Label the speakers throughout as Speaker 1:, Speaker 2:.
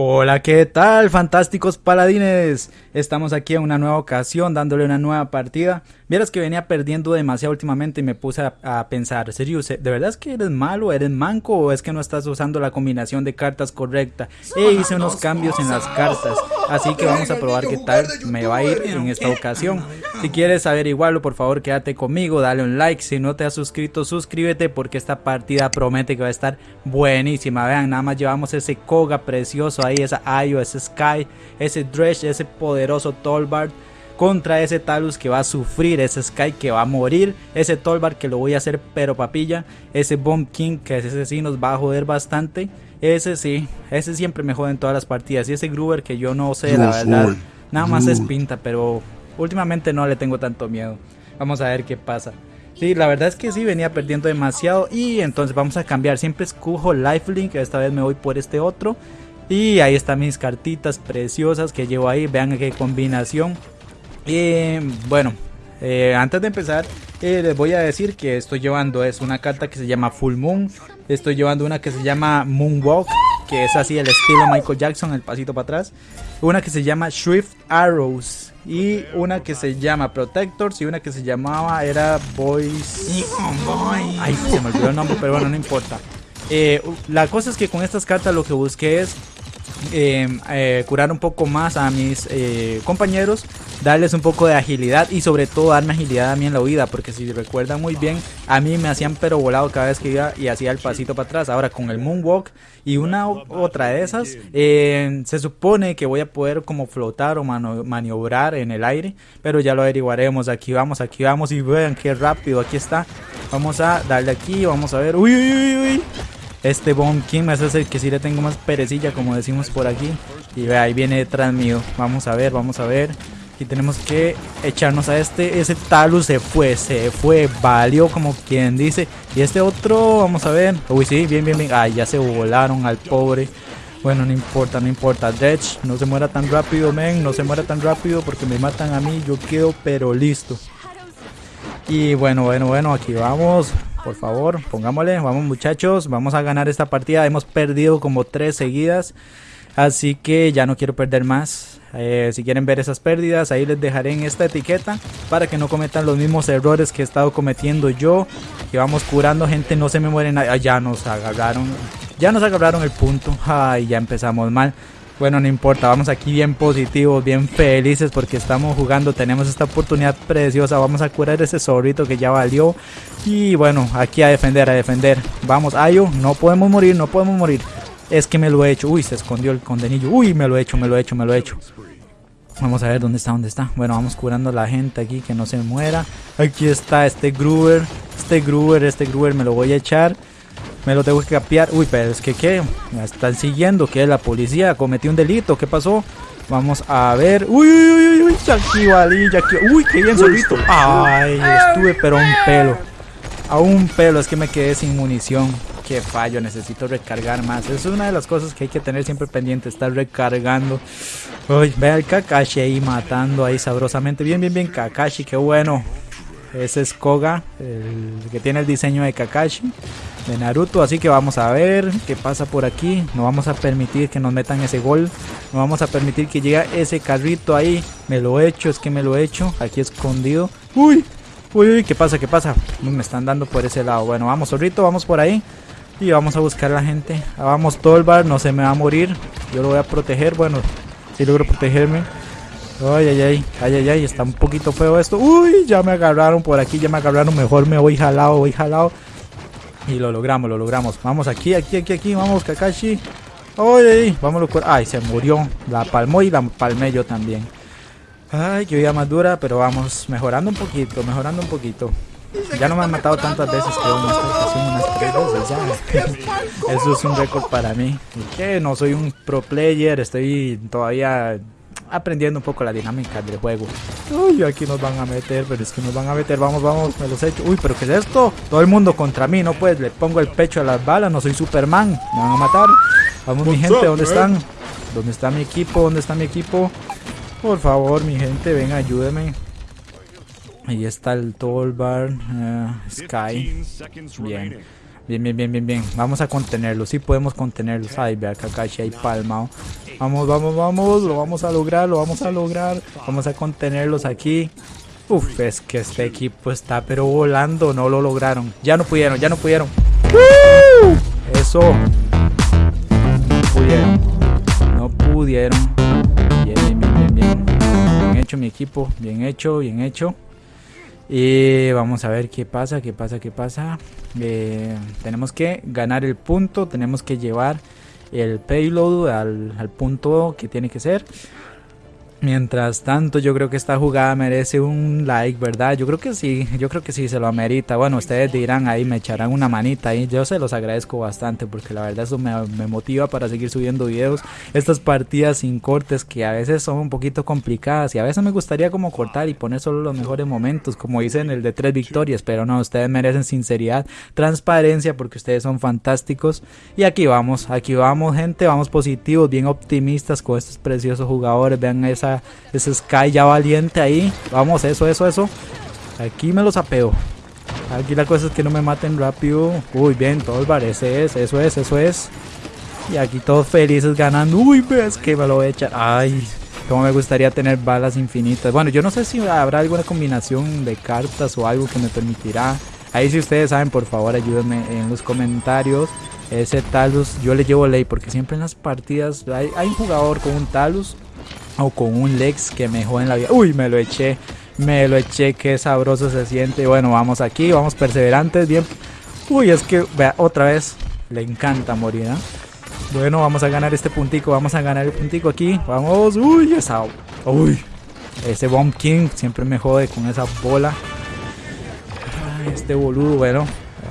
Speaker 1: Hola, ¿qué tal, fantásticos paladines? Estamos aquí en una nueva ocasión, dándole una nueva partida. Vieras que venía perdiendo demasiado últimamente y me puse a, pensar, serio, ¿de verdad es que eres malo, eres manco o es que no estás usando la combinación de cartas correcta? E hice unos cambios en las cartas, así que vamos a probar qué tal me va a ir en esta ocasión. Si quieres averiguarlo, por favor quédate conmigo, dale un like, si no te has suscrito, suscríbete porque esta partida promete que va a estar buenísima. Vean, nada más llevamos ese Koga precioso ahí, esa Ayo, ese Sky, ese Dredge, ese poderoso Tolbard contra ese Talus que va a sufrir, ese Sky que va a morir, ese Tolbard que lo voy a hacer pero papilla, ese Bomb King que ese sí nos va a joder bastante, ese sí, ese siempre me jode en todas las partidas y ese Gruber que yo no sé la verdad, nada más es pinta, pero últimamente no le tengo tanto miedo, vamos a ver qué pasa. Sí, la verdad es que sí, venía perdiendo demasiado y entonces vamos a cambiar. Siempre escojo Lifelink, esta vez me voy por este otro. Y ahí están mis cartitas preciosas que llevo ahí. Vean qué combinación. Y bueno, eh, antes de empezar, eh, les voy a decir que estoy llevando es una carta que se llama Full Moon. Estoy llevando una que se llama Moonwalk, que es así el estilo Michael Jackson, el pasito para atrás. Una que se llama Swift Arrows. Y una que se llama Protectors. Y una que se llamaba era Boys. Ay, se me olvidó el nombre, pero bueno, no importa. Eh, la cosa es que con estas cartas lo que busqué es Em, eh, curar un poco más a mis eh, compañeros, darles un poco de agilidad y sobre todo darme agilidad a mí en la huida, porque si recuerdan muy bien, a mí me hacían pero volado cada vez que iba y hacía el pasito para atrás. Ahora con el moonwalk y una otra de esas, em, se supone que voy a poder como flotar o maniobrar en el aire, pero ya lo averiguaremos. Aquí vamos, aquí vamos y vean qué rápido, aquí está. Vamos a darle aquí, vamos a ver. Uy, uy, uy, uy. Este Bomb King es el que sí le tengo más perecilla, como decimos por aquí. Y ve, ahí viene detrás mío. Vamos a ver, vamos a ver. Y tenemos que echarnos a este. Ese Talus se fue, se fue. Valió como quien dice. Y este otro, vamos a ver. Uy, sí, bien, bien, bien. Ay, ya se volaron al pobre. Bueno, no importa, no importa. Dredge, no se muera tan rápido, men. No se muera tan rápido porque me matan a mí. Yo quedo pero listo. Y bueno, bueno, bueno, aquí vamos. Por favor, pongámosle. Vamos muchachos, vamos a ganar esta partida. Hemos perdido como tres seguidas. Así que ya no quiero perder más. Eh, si quieren ver esas pérdidas, ahí les dejaré en esta etiqueta para que no cometan los mismos errores que he estado cometiendo yo. Que vamos curando gente, no se me mueren. ya nos agarraron. Ya nos agarraron el punto. Ay, ya empezamos mal. Bueno, no importa, vamos aquí bien positivos, bien felices porque estamos jugando, tenemos esta oportunidad preciosa, vamos a curar ese zorrito que ya valió y bueno, aquí a defender, a defender, vamos, Ayo, no podemos morir, no podemos morir, es que me lo he hecho, uy, se escondió el condenillo, uy, me lo he hecho, me lo he hecho, me lo he hecho. Vamos a ver dónde está, dónde está. Bueno, vamos curando a la gente aquí que no se muera. Aquí está este Gruber. Este Gruber, este Gruber me lo voy a echar. Me lo tengo que capear. Uy, pero es que ¿qué? Me están siguiendo. ¿Qué? La policía cometió un delito. ¿Qué pasó? Vamos a ver. Uy, uy, uy, uy. Jackie Valí, Uy, qué bien solito. Ay, estuve pero un pelo. A un pelo. Es que me quedé sin munición. Qué fallo. Necesito recargar más. Es una de las cosas que hay que tener siempre pendiente. Estar recargando. Uy, ve al Kakashi ahí matando ahí sabrosamente. Bien, bien, bien. Kakashi, qué bueno. Ese es Koga, el que tiene el diseño de Kakashi de Naruto. Así que vamos a ver qué pasa por aquí. No vamos a permitir que nos metan ese gol. No vamos a permitir que llegue ese carrito ahí. Me lo he hecho, es que me lo he hecho. Aquí escondido. Uy, uy, uy, ¿qué pasa? ¿Qué pasa? Me están dando por ese lado. Bueno, vamos, zorrito, vamos por ahí. Y vamos a buscar a la gente. Vamos, Tolbar, no se me va a morir. Yo lo voy a proteger. Bueno, si logro protegerme. Ay, ay, ay, ay, ay, ay, está un poquito feo esto. Uy, ya me agarraron por aquí, ya me agarraron. Mejor me voy jalado, voy jalado. Y lo logramos, lo logramos. Vamos aquí, aquí, aquí, aquí. Vamos, Kakashi. Ay, ay, vámonos. Ay, se murió. La palmó y la palmé yo también. Ay, qué vida más dura, pero vamos mejorando un poquito, mejorando un poquito. Ya no me han matado tantas veces que unas tres. Eso es un récord para mí. ¿Y? No soy un pro player, estoy todavía aprendiendo un poco la dinámica del juego. Uy, aquí nos van a meter, pero es que nos van a meter. Vamos, vamos, me los he hecho. Uy, pero ¿qué es esto? Todo el mundo contra mí, no pues, le pongo el pecho a las balas, no soy Superman. Me van a matar. Vamos, mi gente, ¿dónde están? ¿Dónde está mi equipo? ¿Dónde está mi equipo? Por favor, mi gente, venga, ayúdeme. Ahí está el Tolbar, uh, Sky. Bien. Bien, bien, bien, bien, bien. Vamos a contenerlos. Sí podemos contenerlos. Ay, vea Kakashi ahí palmado. Vamos, vamos, vamos. Lo vamos a lograr, lo vamos a lograr. Vamos a contenerlos aquí. Uf, es que este equipo está pero volando. No lo lograron. Ya no pudieron, ya no pudieron. Eso. No pudieron. No pudieron. Bien, bien, bien, bien, bien. Bien hecho mi equipo. Bien hecho, bien hecho. Y vamos a ver qué pasa, qué pasa, qué pasa. Eh, tenemos que ganar el punto. Tenemos que llevar el payload al, al punto que tiene que ser. Mientras tanto, yo creo que esta jugada merece un like, ¿verdad? Yo creo que sí, yo creo que sí se lo amerita. Bueno, ustedes dirán ahí, me echarán una manita ahí. Yo se los agradezco bastante porque la verdad eso me, me, motiva para seguir subiendo videos. Estas partidas sin cortes que a veces son un poquito complicadas y a veces me gustaría como cortar y poner solo los mejores momentos, como hice en el de tres victorias. Pero no, ustedes merecen sinceridad, transparencia porque ustedes son fantásticos. Y aquí vamos, aquí vamos, gente, vamos positivos, bien optimistas con estos preciosos jugadores. Vean esa ese Sky ya valiente ahí. Vamos, eso, eso, eso. Aquí me los apeo. Aquí la cosa es que no me maten rápido. Uy, bien, todos ese es, eso es, eso es. Y aquí todos felices ganando. Uy, ves que me lo voy a echar. Ay, como me gustaría tener balas infinitas. Bueno, yo no sé si habrá alguna combinación de cartas o algo que me permitirá. Ahí si ustedes saben, por favor, ayúdenme en los comentarios. Ese Talus, yo le llevo ley porque siempre en las partidas hay un jugador con un Talus o con un Lex que me en la vida. Uy, me lo eché. Me lo eché, qué sabroso se siente. Bueno, vamos aquí, vamos perseverantes, bien. Uy, es que, vea, otra vez, le encanta morir, ¿eh? Bueno, vamos a ganar este puntico, vamos a ganar el puntico aquí. Vamos, uy, esa, uy. Ese Bomb King siempre me jode con esa bola. este boludo, bueno,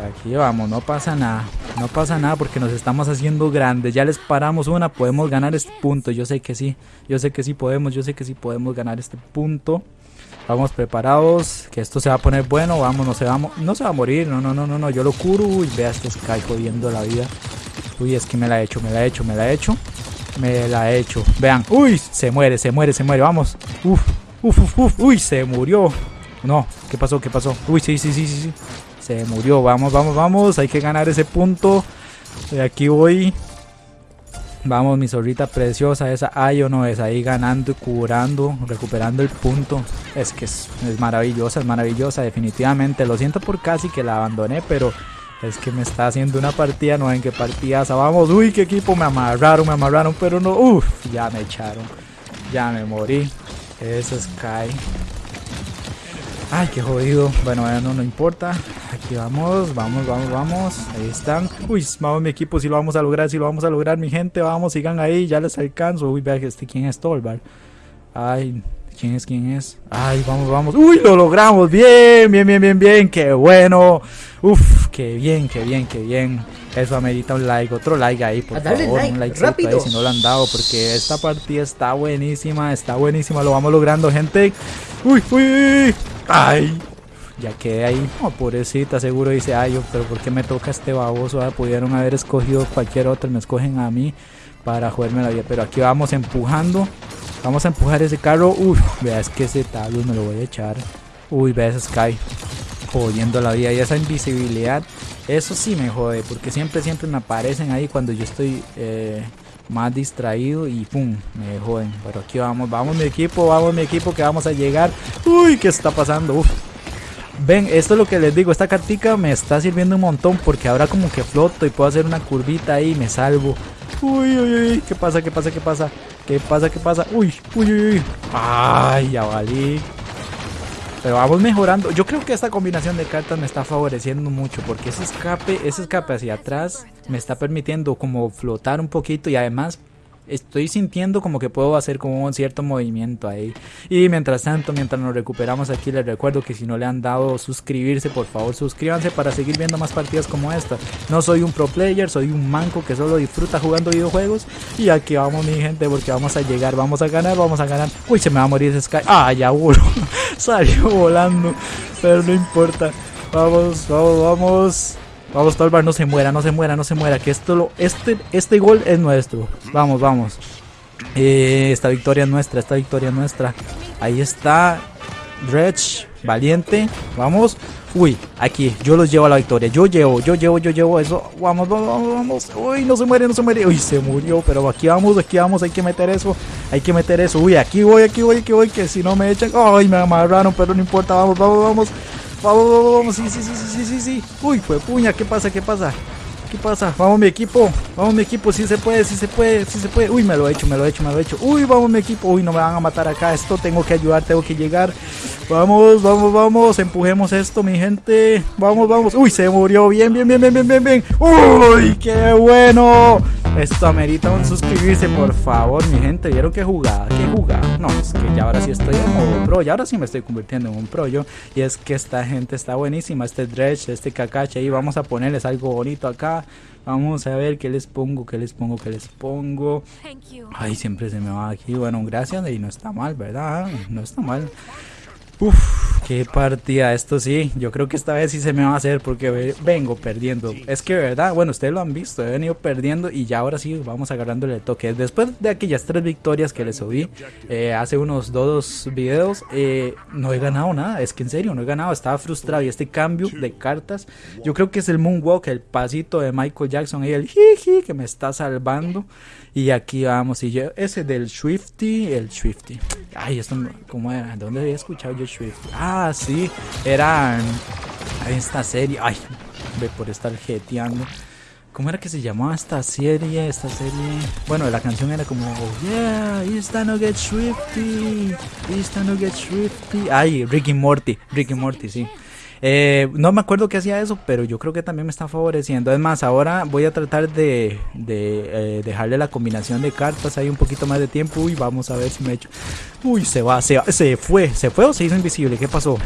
Speaker 1: aquí vamos, no pasa nada. No pasa nada porque nos estamos haciendo grandes. Ya les paramos una, podemos ganar este punto. Yo sé que sí, yo sé que sí podemos, yo sé que sí podemos ganar este punto. Vamos preparados, que esto se va a poner bueno. Vamos, no se va, no se va a morir. No, no, no, no, no. Yo lo curo. Uy, vea este Sky jodiendo la vida. Uy, es que me la he hecho, me la he hecho, me la he hecho. Me la he hecho. Vean. Uy, se muere, se muere, se muere. Vamos. Uf, uf, uf, uf. Uy, se murió. No, ¿qué pasó? ¿Qué pasó? Uy, sí, sí, sí, sí, sí. Se murió. Vamos, vamos, vamos. Hay que ganar ese punto. De aquí voy. Vamos, mi zorrita preciosa. Esa Ayo no es ahí ganando y curando, recuperando el punto. Es que es, maravillosa, es maravillosa, definitivamente. Lo siento por casi que la abandoné, pero es que me está haciendo una partida. No en qué partidas. Vamos, uy, qué equipo. Me amarraron, me amarraron, pero no. Uf, ya me echaron. Ya me morí. Eso es Sky. Ay, qué jodido. Bueno, no, no importa. Aquí vamos, vamos, vamos, vamos. Ahí están. Uy, vamos mi equipo, si lo vamos a lograr, si lo vamos a lograr, mi gente. Vamos, sigan ahí, ya les alcanzo. Uy, vea este, ¿quién es Tolbar? Ay, ¿quién es, quién es? Ay, vamos, vamos. Uy, lo logramos. Bien, bien, bien, bien, bien. Qué bueno. Uf, qué bien, qué bien, qué bien. Eso amerita un like, otro like ahí, por favor. un like rápido. si no lo han dado, porque esta partida está buenísima, está buenísima. Lo vamos logrando, gente. Uy, uy. Ay, ya quedé ahí. Oh, pobrecita, seguro dice, ay, yo, pero ¿por qué me toca este baboso? Ah, pudieron haber escogido cualquier otro, me escogen a mí para jugarme la vida. Pero aquí vamos empujando. Vamos a empujar ese carro. Uy, vea, es que ese tablo me lo voy a echar. Uy, vea ese Sky. Jodiendo la vida. Y esa invisibilidad, eso sí me jode. Porque siempre, siempre me aparecen ahí cuando yo estoy eh, más distraído y pum, me joden. Pero aquí vamos, vamos mi equipo, vamos mi equipo que vamos a llegar. Uy, ¿qué está pasando? Uf. Ven, esto es lo que les digo, esta cartica me está sirviendo un montón porque ahora como que floto y puedo hacer una curvita ahí y me salvo. Uy, uy, uy, ¿qué pasa? ¿Qué pasa? ¿Qué pasa? ¿Qué pasa? ¿Qué pasa? Uy, uy, uy, uy. Ay, ya valí. Pero vamos mejorando. Yo creo que esta combinación de cartas me está favoreciendo mucho porque ese escape, ese escape hacia atrás me está permitiendo como flotar un poquito y además estoy sintiendo como que puedo hacer como un cierto movimiento ahí. Y mientras tanto, mientras nos recuperamos aquí, les recuerdo que si no le han dado suscribirse, por favor suscríbanse para seguir viendo más partidas como esta. No soy un pro player, soy un manco que solo disfruta jugando videojuegos. Y aquí vamos mi gente porque vamos a llegar, vamos a ganar, vamos a ganar. Uy, se me va a morir ese Sky. Ah, ya voló. Salió volando. Pero no importa. Vamos, vamos, vamos. Vamos, Tolbar, no se muera, no se muera, no se muera. Que esto lo, este, este gol es nuestro. Vamos, vamos. Eh, esta victoria es nuestra, esta victoria es nuestra. Ahí está. Dredge, valiente. Vamos. Uy, aquí, yo los llevo a la victoria. Yo llevo, yo llevo, yo llevo eso. Vamos, vamos, vamos, vamos. Uy, no se muere, no se muere. Uy, se murió, pero aquí vamos, aquí vamos. Hay que meter eso. Hay que meter eso. Uy, aquí voy, aquí voy, aquí voy. Que si no me echan. Ay, me amarraron, pero no importa. Vamos, vamos, vamos. Vamos, vamos, vamos. Sí, sí, sí, sí, sí, sí. Uy, fue puña. ¿Qué pasa? ¿Qué pasa? ¿Qué pasa? Vamos mi equipo, vamos mi equipo, si se puede, si se puede, si se puede. Uy, me lo he hecho, me lo he hecho, me lo he hecho. Uy, vamos mi equipo. Uy, no me van a matar acá. Esto tengo que ayudar, tengo que llegar. Vamos, vamos, vamos. Empujemos esto, mi gente. Vamos, vamos. Uy, se murió. Bien, bien, bien, bien, bien, bien, bien. Uy, qué bueno. Esto amerita un suscribirse, por favor, mi gente. ¿Vieron qué jugada? ¿Qué jugada? No, es que ya ahora sí estoy en modo pro. Y ahora sí me estoy convirtiendo en un pro yo. Y es que esta gente está buenísima. Este Dredge, este Kakashi. Ahí vamos a ponerles algo bonito acá. Vamos a ver qué les pongo, qué les pongo, qué les pongo. Ay, siempre se me va aquí. Bueno, gracias. Y no está mal, ¿verdad? No está mal. Uf, qué partida, esto sí, yo creo que esta vez sí se me va a hacer porque vengo perdiendo. Es que verdad, bueno, ustedes lo han visto, he venido perdiendo y ya ahora sí vamos agarrándole el toque. Después de aquellas tres victorias que les subí eh, hace unos dos videos, eh, no he ganado nada, es que en serio no he ganado, estaba frustrado y este cambio de cartas, yo creo que es el moonwalk, el pasito de Michael Jackson y el jiji que me está salvando. Y aquí vamos, y yo, ese del Swifty, el Swifty. Ay, esto, ¿cómo era? ¿Dónde había escuchado yo Ah, sí, era esta serie. Ay, ve por estar jeteando. ¿Cómo era que se llamaba esta serie? Esta serie. Bueno, la canción era como oh, Yeah, it's no get Swifty. It's no get Swifty. Ay, Ricky Morty. Ricky Morty, sí. Eh, no me acuerdo que hacía eso, pero yo creo que también me está favoreciendo. Es más, ahora voy a tratar de, eh, dejarle la combinación de cartas ahí un poquito más de tiempo. Uy, vamos a ver si me echo. Uy, se va, se se fue. ¿Se fue o se hizo invisible? ¿Qué pasó?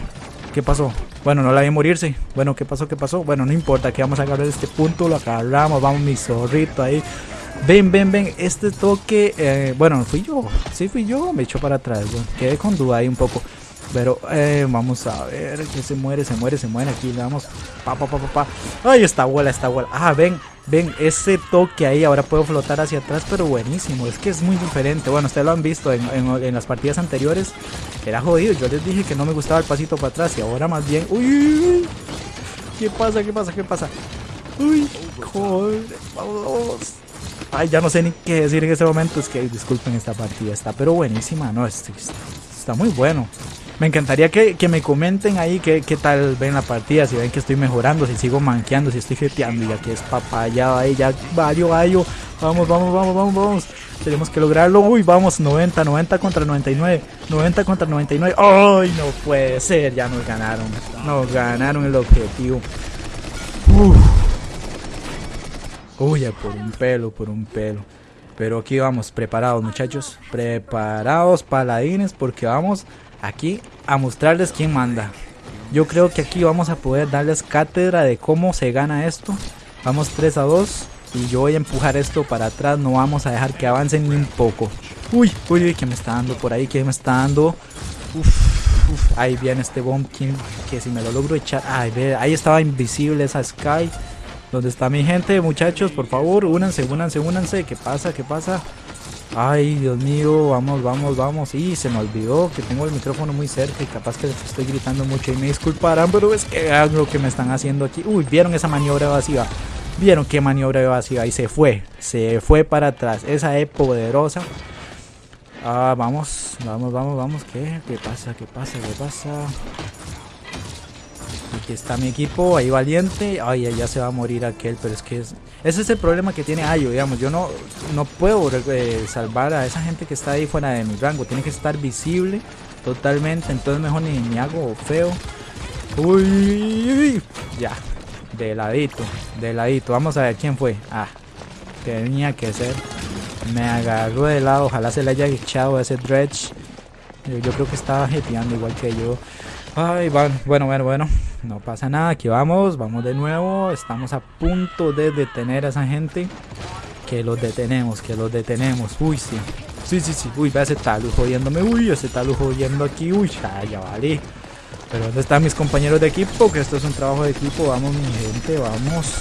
Speaker 1: ¿Qué pasó? Bueno, no la vi morirse. Bueno, ¿qué pasó? ¿Qué pasó? Bueno, no importa, que vamos a agarrar este punto, lo agarramos, vamos mi zorrito ahí. Ven, ven, ven, este toque, eh, bueno, fui yo, sí fui yo, me echó para atrás, quedé con duda ahí un poco. Pero eh, vamos a ver que se muere, se muere, se muere. Aquí le damos. Pa, pa, pa, pa, pa. Ay, esta abuela, esta abuela. Ah, ven, ven, ese toque ahí. Ahora puedo flotar hacia atrás, pero buenísimo. Es que es muy diferente. Bueno, ustedes lo han visto en, en, las partidas anteriores. Era jodido. Yo les dije que no me gustaba el pasito para atrás. Y ahora más bien. Uy, ¿qué pasa? ¿Qué pasa? ¿Qué pasa? Uy, joder. Vamos. Ay, ya no sé ni qué decir en este momento. Es que disculpen esta partida. Está pero buenísima. No, está, está muy bueno. Me encantaría que, me comenten ahí qué, tal ven la partida, si ven que estoy mejorando, si sigo manqueando, si estoy jeteando, ya que es papaya ahí, ya vaya, vaya. Vamos, vamos, vamos, vamos, vamos. Tenemos que lograrlo. Uy, vamos, 90, 90 contra 99. 90 contra 99. ¡Ay, no puede ser! Ya nos ganaron. Nos ganaron el objetivo. Uy, ya por un pelo, por un pelo. Pero aquí vamos, preparados muchachos. Preparados, paladines, porque vamos aquí a mostrarles quién manda. Yo creo que aquí vamos a poder darles cátedra de cómo se gana esto. Vamos 3 a 2 y yo voy a empujar esto para atrás. No vamos a dejar que avancen ni un poco. Uy, uy, uy, que me está dando por ahí, que me está dando. Uf, ahí viene este Bumpkin que si me lo logro echar. Ay, ve, ahí estaba invisible esa Sky. ¿Dónde está mi gente, muchachos? Por favor, únanse, únanse, únanse. ¿Qué pasa? ¿Qué pasa? Ay, Dios mío, vamos, vamos, vamos. Y se me olvidó que tengo el micrófono muy cerca y capaz que estoy gritando mucho y me disculparán, pero es que hago lo que me están haciendo aquí. Uy, ¿vieron esa maniobra evasiva? ¿Vieron qué maniobra evasiva? Y se fue, se fue para atrás. Esa es poderosa. Ah, vamos, vamos, vamos, vamos. ¿Qué? ¿Qué pasa? ¿Qué pasa? ¿Qué pasa? Aquí está mi equipo, ahí valiente. Ay, ya se va a morir aquel, pero es que es... Ese es el problema que tiene Ayo, digamos. Yo no, no puedo eh, salvar a esa gente que está ahí fuera de mi rango. Tiene que estar visible totalmente. Entonces mejor ni, ni hago feo. Uy, ya. De ladito, de ladito. Vamos a ver quién fue. Ah, tenía que ser. Me agarró de lado. Ojalá se le haya echado ese dredge. Yo, yo creo que estaba jeteando igual que yo. Ay, bueno, bueno, bueno, bueno. No pasa nada, aquí vamos, vamos de nuevo. Estamos a punto de detener a esa gente. Que los detenemos, que los detenemos. Uy, sí. Sí, sí, sí. Uy, ve ese talu jodiéndome. Uy, ese talu jodiendo aquí. Uy, ya, ya vale. Pero ¿dónde están mis compañeros de equipo? Que esto es un trabajo de equipo. Vamos, mi gente, vamos.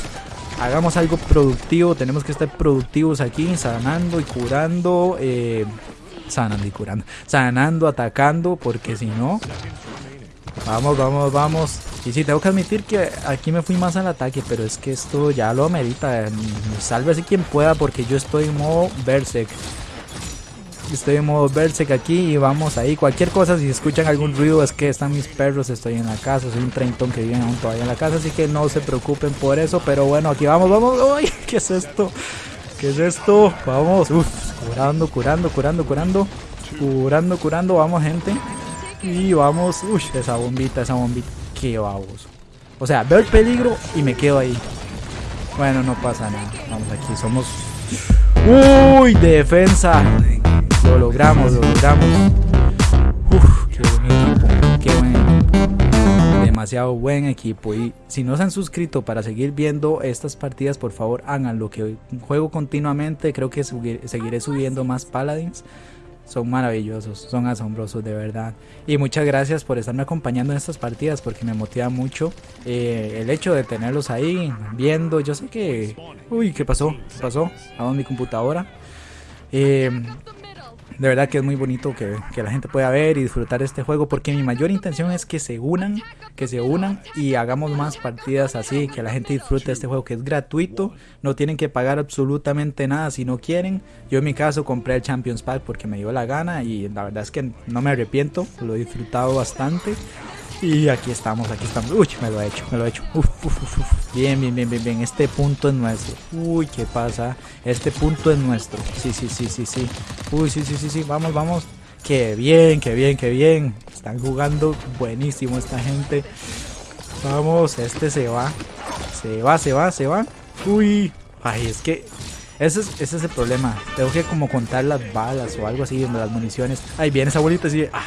Speaker 1: Hagamos algo productivo. Tenemos que estar productivos aquí, sanando y curando. Eh, sanando y curando. Sanando, atacando, porque si no, Vamos, vamos, vamos. Y sí, tengo que admitir que aquí me fui más al ataque, pero es que esto ya lo amerita. Sálvese quien pueda porque yo estoy en modo Berserk. Estoy en modo Berserk aquí y vamos ahí. Cualquier cosa, si escuchan algún ruido es que están mis perros, estoy en la casa. Soy un treintón que vive aún todavía en la casa, así que no se preocupen por eso. Pero bueno, aquí vamos, vamos. ¡Uy! ¿Qué es esto? ¿Qué es esto? Vamos, Uf, curando, curando, curando, curando. Curando, curando, vamos gente. Y vamos, uy, esa bombita, esa bombita qué baboso. O sea, veo el peligro y me quedo ahí. Bueno, no pasa nada. Vamos aquí, somos... ¡Uy! Defensa. Lo logramos, lo logramos. Uf, qué buen equipo. Qué buen equipo. Demasiado buen equipo. Y si no se han suscrito para seguir viendo estas partidas, por favor háganlo. Que juego continuamente. Creo que seguiré subiendo más paladins son maravillosos, son asombrosos de verdad. Y muchas gracias por estarme acompañando en estas partidas porque me motiva mucho eh, el hecho de tenerlos ahí viendo. Yo sé que... Uy, ¿qué pasó? ¿Qué pasó? ¿A mi computadora? Eh, de verdad que es muy bonito que, la gente pueda ver y disfrutar este juego porque mi mayor intención es que se unan, que se unan y hagamos más partidas así, que la gente disfrute este juego que es gratuito, no tienen que pagar absolutamente nada si no quieren. Yo en mi caso compré el Champions Pack porque me dio la gana y la verdad es que no me arrepiento, lo he disfrutado bastante. Y aquí estamos, aquí estamos. Uy, me lo he hecho, me lo he hecho. Bien, bien, bien, bien, bien. Este punto es nuestro. Uy, ¿qué pasa? Este punto es nuestro. Sí, sí, sí, sí, sí. Uy, sí, sí, sí, sí. Vamos, vamos. Qué bien, qué bien, qué bien. Están jugando buenísimo esta gente. Vamos, este se va. Se va, se va, se va. Uy. Ay, es que ese es, ese es el problema. Tengo que como contar las balas o algo así, las municiones. Ahí viene esa bolita sigue. Ah,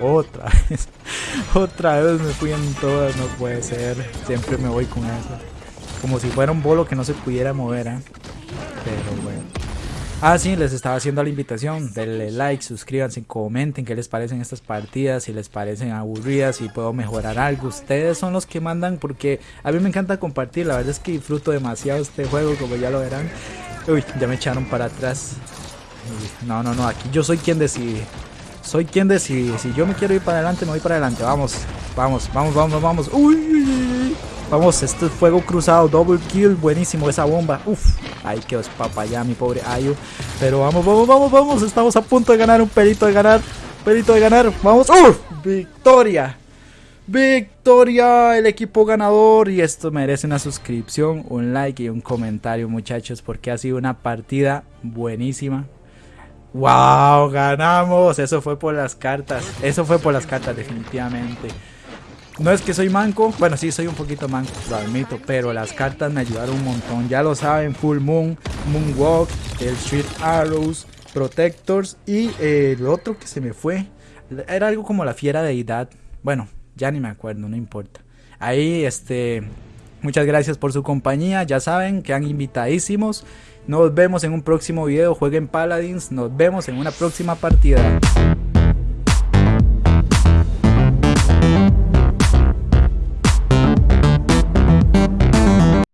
Speaker 1: otra vez. otra vez me fui en todas. No puede ser. Siempre me voy con eso. Como si fuera un bolo que no se pudiera mover, ¿eh? Pero bueno. Ah, sí, les estaba haciendo la invitación. Denle like, suscríbanse, comenten qué les parecen estas partidas, si les parecen aburridas, si puedo mejorar algo. Ustedes son los que mandan porque a mí me encanta compartir. La verdad es que disfruto demasiado este juego, como ya lo verán. Uy, ya me echaron para atrás. No, no, no, aquí yo soy quien decide. Soy quien decide. Si yo me quiero ir para adelante, me voy para adelante. Vamos, vamos, vamos, vamos, vamos. Uy, vamos, este es fuego cruzado, double kill, buenísimo esa bomba. Uf, ay, que os ya, mi pobre Ayu. Pero vamos, vamos, vamos, vamos. Estamos a punto de ganar un pelito de ganar. Pelito de ganar. Vamos, uf, victoria. Victoria, el equipo ganador y esto merece una suscripción, un like y un comentario muchachos porque ha sido una partida buenísima. ¡Wow! Ganamos, eso fue por las cartas, eso fue por las cartas definitivamente. No es que soy manco, bueno sí soy un poquito manco, lo admito, pero las cartas me ayudaron un montón. Ya lo saben, Full Moon, Moonwalk, el Street Arrows, Protectors y el otro que se me fue. Era algo como la fiera deidad. Bueno, ya ni me acuerdo, no importa. Ahí, este, muchas gracias por su compañía. Ya saben que han invitadísimos. Nos vemos en un próximo video. Jueguen Paladins. Nos vemos en una próxima partida.